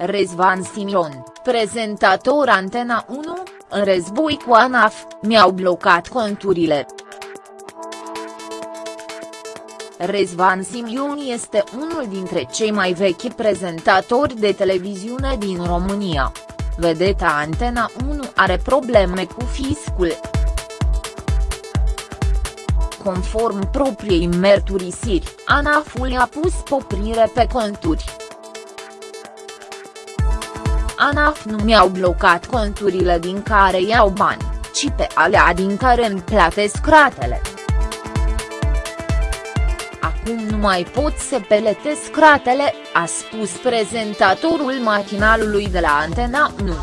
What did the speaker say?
Rezvan Simion, prezentator Antena 1, în război cu ANAF, mi-au blocat conturile. Rezvan Simion este unul dintre cei mai vechi prezentatori de televiziune din România. Vedeta Antena 1 are probleme cu fiscul. Conform propriei mărturisiri, ANAF-ul a pus poprire pe conturi. ANAF nu mi-au blocat conturile din care iau bani, ci pe alea din care îmi platesc ratele. Acum nu mai pot să peletesc ratele, a spus prezentatorul matinalului de la Antena 1.